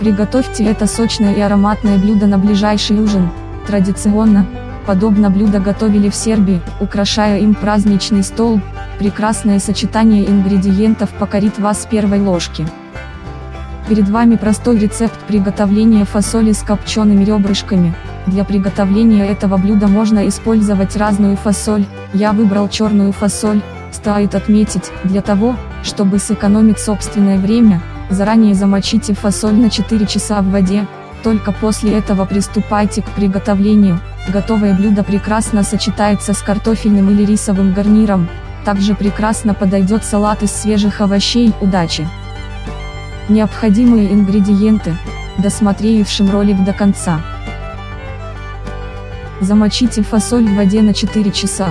Приготовьте это сочное и ароматное блюдо на ближайший ужин. Традиционно, подобно блюдо готовили в Сербии, украшая им праздничный стол. Прекрасное сочетание ингредиентов покорит вас с первой ложки. Перед вами простой рецепт приготовления фасоли с копчеными ребрышками. Для приготовления этого блюда можно использовать разную фасоль, я выбрал черную фасоль. Стоит отметить, для того, чтобы сэкономить собственное время, Заранее замочите фасоль на 4 часа в воде, только после этого приступайте к приготовлению. Готовое блюдо прекрасно сочетается с картофельным или рисовым гарниром, также прекрасно подойдет салат из свежих овощей. Удачи! Необходимые ингредиенты, досмотревшим ролик до конца. Замочите фасоль в воде на 4 часа.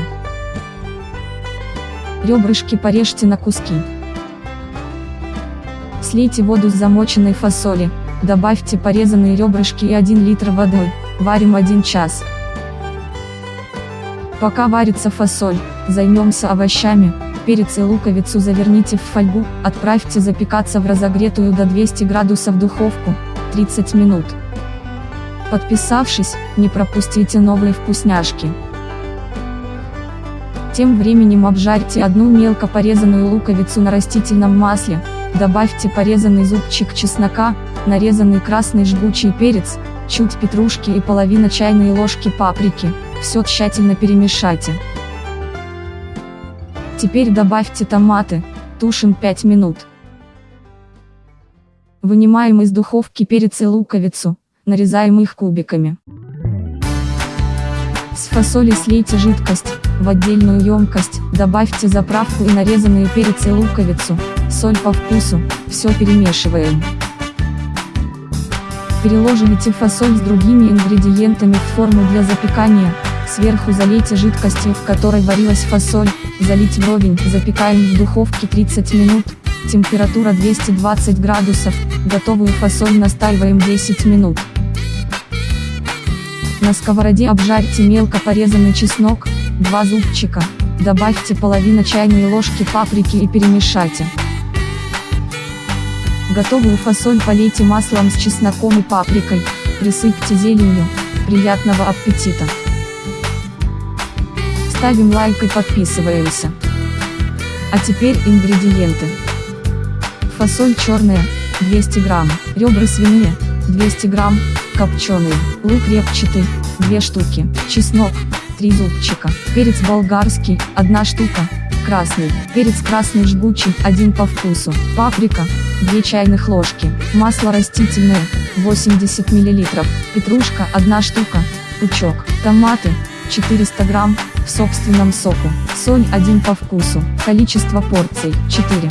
Ребрышки порежьте на куски. Слейте воду с замоченной фасоли, добавьте порезанные ребрышки и 1 литр воды, варим 1 час. Пока варится фасоль, займемся овощами, перец и луковицу заверните в фольгу, отправьте запекаться в разогретую до 200 градусов духовку, 30 минут. Подписавшись, не пропустите новые вкусняшки. Тем временем обжарьте одну мелко порезанную луковицу на растительном масле, Добавьте порезанный зубчик чеснока, нарезанный красный жгучий перец, чуть петрушки и половина чайной ложки паприки, все тщательно перемешайте. Теперь добавьте томаты, тушим 5 минут. Вынимаем из духовки перец и луковицу, нарезаем их кубиками. С фасоли слейте жидкость, в отдельную емкость, добавьте заправку и нарезанные перец и луковицу, соль по вкусу, все перемешиваем. Переложите фасоль с другими ингредиентами в форму для запекания, сверху залейте жидкостью, в которой варилась фасоль, залить вровень, запекаем в духовке 30 минут, температура 220 градусов, готовую фасоль настаиваем 10 минут. На сковороде обжарьте мелко порезанный чеснок, 2 зубчика, добавьте половину чайной ложки паприки и перемешайте. Готовую фасоль полейте маслом с чесноком и паприкой, присыпьте зеленью, приятного аппетита! Ставим лайк и подписываемся. А теперь ингредиенты. Фасоль черная, 200 грамм, ребра свиные, 200 грамм, копченый, лук репчатый, 2 штуки, чеснок, 3 зубчика, перец болгарский, 1 штука, красный, перец красный жгучий, 1 по вкусу, паприка, 2 чайных ложки, масло растительное, 80 мл, петрушка 1 штука, пучок, томаты, 400 грамм, в собственном соку, соль 1 по вкусу, количество порций, 4.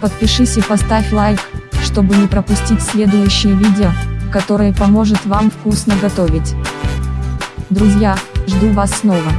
Подпишись и поставь лайк, чтобы не пропустить следующие видео, которое поможет вам вкусно готовить. Друзья, жду вас снова.